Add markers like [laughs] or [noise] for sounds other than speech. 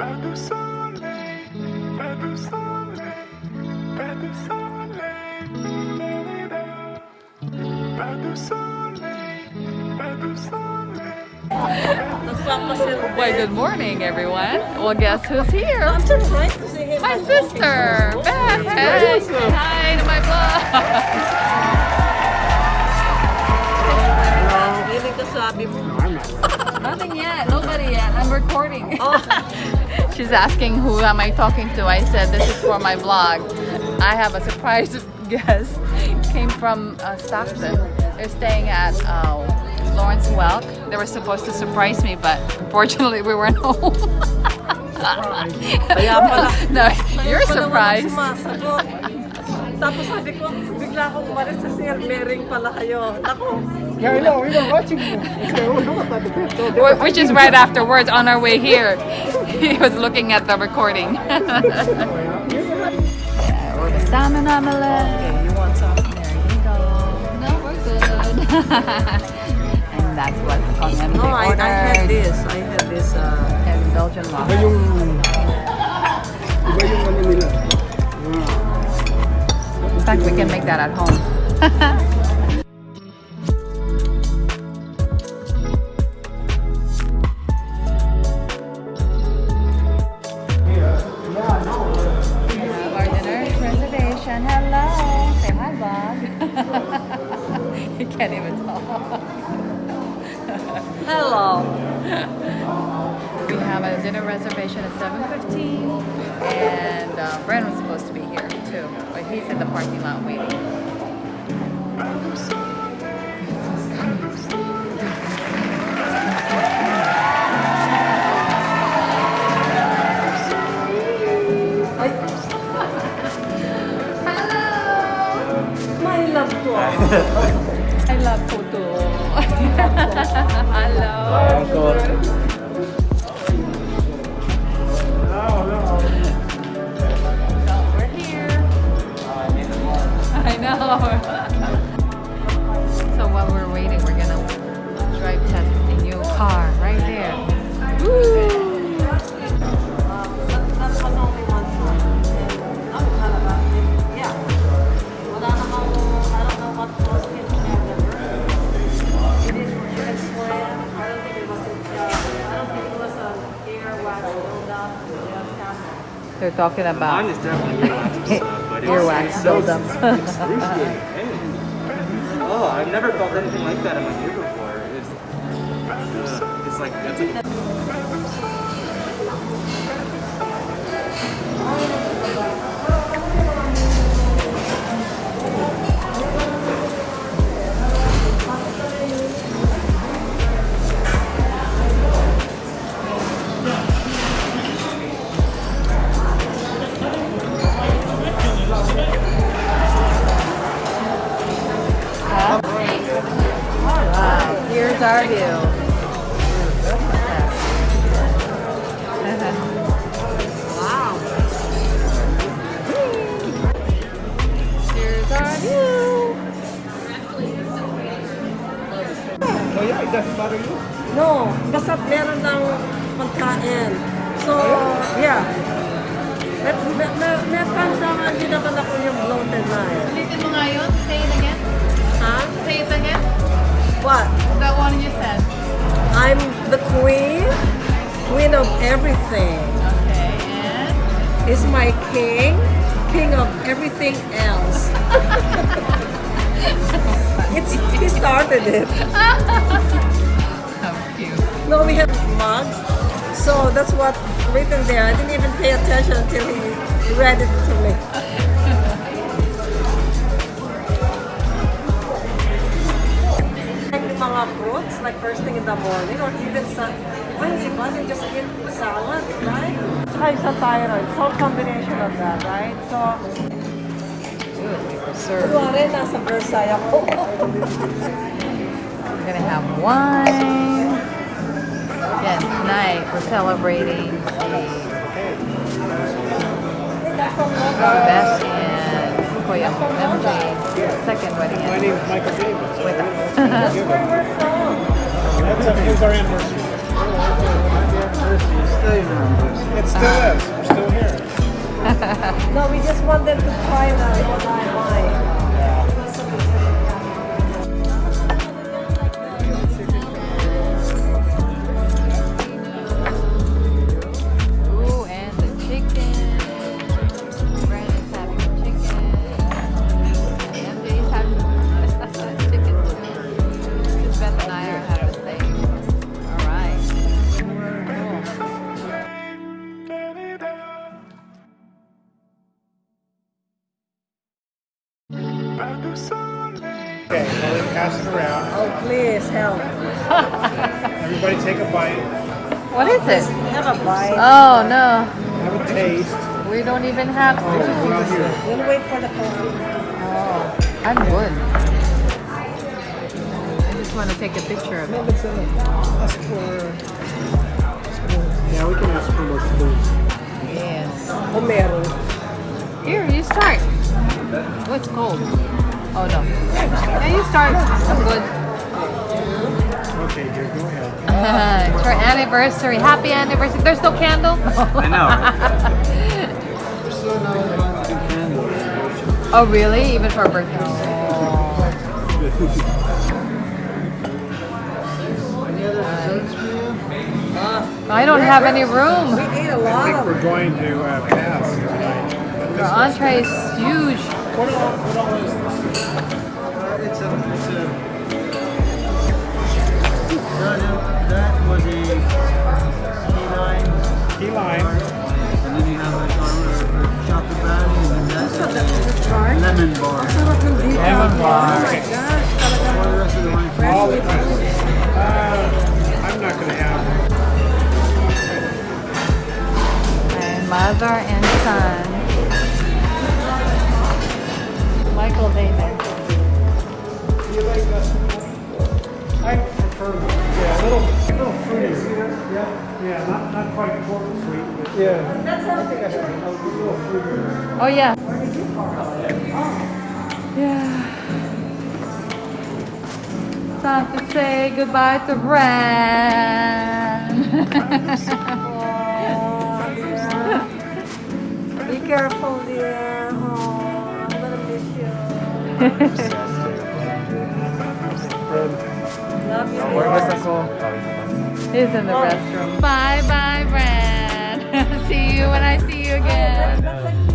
Pas. Why, good morning, everyone. Well, guess who's here? I'm just trying to say hey, My sister, Beth. Hey, hi to my vlog. [laughs] Feeling ko sabi mo. [laughs] Nothing yet. Nobody yet. I'm recording. Oh. [laughs] She's asking who am I talking to. I said this is for my vlog. I have a surprise [laughs] guest. Came from uh, Stockton. They're staying at uh, Lawrence Welk. They were supposed to surprise me, but unfortunately we weren't home. No, you're surprised. Sumasagot. Tapos sabi ko, bigla akong umalis sa Sir Bering pala kayo. Ako, Yeah, I know. We were watching you. It's like, oh, look at that. So they Wh- Which is right afterwards on our way here. [laughs] He was looking at the recording. yeah, or the salmon omelette. okay, you want some? There you go. No, we're good. and that's what Kong No, I, I had this. I had this. Uh, And Belgian Iba waffle. yung... Iba yung ano nila. In fact, we can make that at home. We have our dinner reservation. Hello. Say hi, Bob. you can't even talk. hello. We have a dinner reservation at 7.15 and uh, was supposed to be here too, but he's in the parking lot waiting. My love ko. [laughs] I love Puto. They're talking Mine about is definitely earwax [laughs] but it's, earwax so buildup. [laughs] Oh, I've never felt anything like that in my ear before. It's, uh, it's like Wow, here's our view. Oh? No, basta meron pagkain. So, yeah. At pandangan din naman ako yung bloated na eh. Ulitin mo nga yun. Say it again. Ha? Say it again. What? That one you said. I'm the queen, queen of everything. Okay, and Is my king, king of everything else. [laughs] it's, he started it. how cute. No, we have mugs. So that's what written there. I didn't even pay attention until he read it to me. Mga fruits, like first thing in the morning, or even sa, when you they just eat salad, right? Saka yung sa thyroid, so combination of that, right? So, Serve. kunwari, nasa Versailles ako. [laughs] We're gonna have wine. Again, tonight we're celebrating the Beth and Kuya MJ second wedding My name is Michael Davis. That's where we're from. That's a, it was our anniversary. Still your numbers. It's still is. We're still here. [laughs] No, we just want them to try now I [laughs] [laughs] Everybody take a bite. What is it? Have a bite. Oh no, Have a taste. we don't even have Oh, food. not. We'll wait for the coffee. Oh, I'm good. I just want to take a picture of it. It's in it. Ask for spoons. Yeah, we can ask for more spoons. Yes. O meron. Here, you start. Oh, it's cold. Oh no. Yeah, you start. I'm good. Okay, dear, go ahead. [laughs] it's her anniversary. Happy anniversary. There's no candle? I know. [laughs] oh, really? Even for a birthday? I don't have any room. We ate a I lot think of we're going to uh, pass tonight. But Your entree is huge. What all, what all is this? It's a, it's a. That, that was a key line, Key lime. and then you have like our, our chocolate brownie, and then that's bar. a lemon bar. Sarap ng dito. Lemon bar. Oh my gosh, All the rest of the wine. All the. Uh, I'm not going to have And mother and son. Michael David. Yeah, yeah, not, not quite pork sweet, but yeah. I think I have a little fruity. Oh, oh yeah. Yeah. Time to say goodbye to Bran. Be careful, dear. Oh, I'm gonna miss you. [laughs] Love you. Where was the call? He's in the restroom. Bye bye, Brad. [laughs] see you when I see you again.